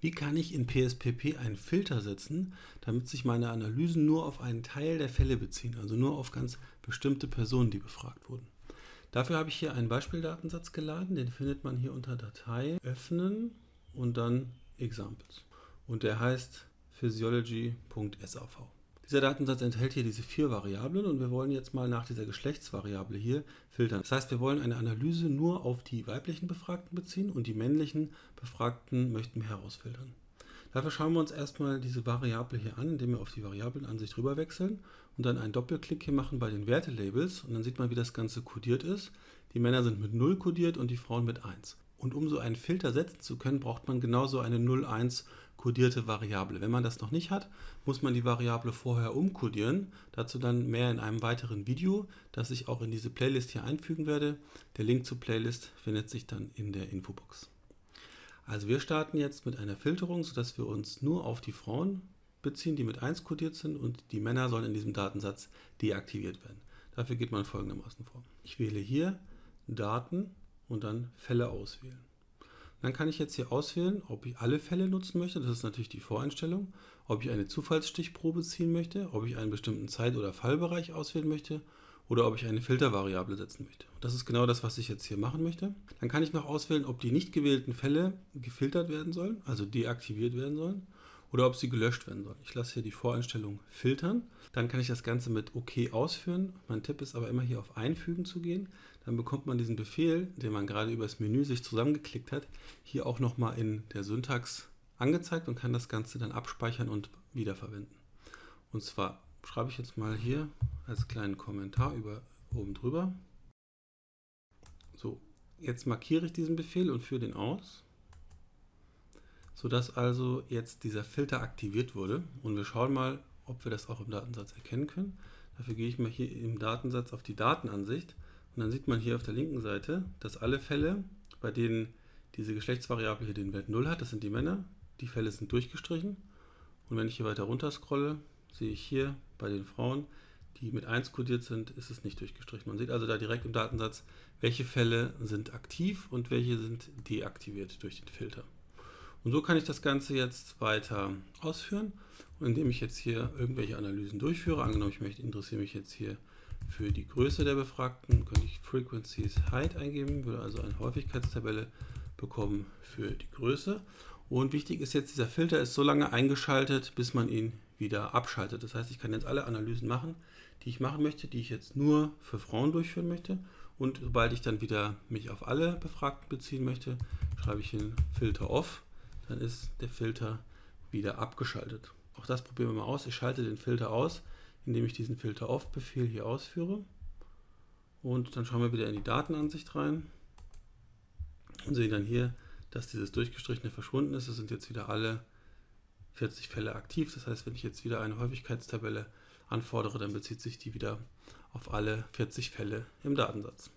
Wie kann ich in PSPP einen Filter setzen, damit sich meine Analysen nur auf einen Teil der Fälle beziehen, also nur auf ganz bestimmte Personen, die befragt wurden? Dafür habe ich hier einen Beispieldatensatz geladen, den findet man hier unter Datei, Öffnen und dann Examples. Und der heißt physiology.sav. Dieser Datensatz enthält hier diese vier Variablen und wir wollen jetzt mal nach dieser Geschlechtsvariable hier filtern. Das heißt, wir wollen eine Analyse nur auf die weiblichen Befragten beziehen und die männlichen Befragten möchten wir herausfiltern. Dafür schauen wir uns erstmal diese Variable hier an, indem wir auf die Variablenansicht rüber wechseln und dann einen Doppelklick hier machen bei den Wertelabels und dann sieht man, wie das Ganze kodiert ist. Die Männer sind mit 0 kodiert und die Frauen mit 1. Und um so einen Filter setzen zu können, braucht man genauso eine 0,1 kodierte Variable. Wenn man das noch nicht hat, muss man die Variable vorher umkodieren. Dazu dann mehr in einem weiteren Video, das ich auch in diese Playlist hier einfügen werde. Der Link zur Playlist findet sich dann in der Infobox. Also wir starten jetzt mit einer Filterung, sodass wir uns nur auf die Frauen beziehen, die mit 1 kodiert sind und die Männer sollen in diesem Datensatz deaktiviert werden. Dafür geht man folgendermaßen vor. Ich wähle hier Daten und dann Fälle auswählen. Dann kann ich jetzt hier auswählen, ob ich alle Fälle nutzen möchte, das ist natürlich die Voreinstellung, ob ich eine Zufallsstichprobe ziehen möchte, ob ich einen bestimmten Zeit- oder Fallbereich auswählen möchte oder ob ich eine Filtervariable setzen möchte. Das ist genau das, was ich jetzt hier machen möchte. Dann kann ich noch auswählen, ob die nicht gewählten Fälle gefiltert werden sollen, also deaktiviert werden sollen oder ob sie gelöscht werden sollen. Ich lasse hier die Voreinstellung filtern. Dann kann ich das Ganze mit OK ausführen. Mein Tipp ist aber immer hier auf Einfügen zu gehen. Dann bekommt man diesen Befehl, den man gerade über das Menü sich zusammengeklickt hat, hier auch nochmal in der Syntax angezeigt und kann das Ganze dann abspeichern und wiederverwenden. Und zwar schreibe ich jetzt mal hier als kleinen Kommentar über oben drüber. So, jetzt markiere ich diesen Befehl und führe den aus sodass also jetzt dieser Filter aktiviert wurde. Und wir schauen mal, ob wir das auch im Datensatz erkennen können. Dafür gehe ich mal hier im Datensatz auf die Datenansicht und dann sieht man hier auf der linken Seite, dass alle Fälle, bei denen diese Geschlechtsvariable hier den Wert 0 hat, das sind die Männer, die Fälle sind durchgestrichen. Und wenn ich hier weiter runter scrolle, sehe ich hier bei den Frauen, die mit 1 kodiert sind, ist es nicht durchgestrichen. Man sieht also da direkt im Datensatz, welche Fälle sind aktiv und welche sind deaktiviert durch den Filter. Und so kann ich das Ganze jetzt weiter ausführen. Und indem ich jetzt hier irgendwelche Analysen durchführe, angenommen ich möchte, interessiere mich jetzt hier für die Größe der Befragten, könnte ich Frequencies Height eingeben, würde also eine Häufigkeitstabelle bekommen für die Größe. Und wichtig ist jetzt, dieser Filter ist so lange eingeschaltet, bis man ihn wieder abschaltet. Das heißt, ich kann jetzt alle Analysen machen, die ich machen möchte, die ich jetzt nur für Frauen durchführen möchte. Und sobald ich dann wieder mich auf alle Befragten beziehen möchte, schreibe ich hin Filter Off dann ist der Filter wieder abgeschaltet. Auch das probieren wir mal aus. Ich schalte den Filter aus, indem ich diesen Filter Off-Befehl hier ausführe. Und dann schauen wir wieder in die Datenansicht rein und sehen dann hier, dass dieses durchgestrichene verschwunden ist. Es sind jetzt wieder alle 40 Fälle aktiv. Das heißt, wenn ich jetzt wieder eine Häufigkeitstabelle anfordere, dann bezieht sich die wieder auf alle 40 Fälle im Datensatz.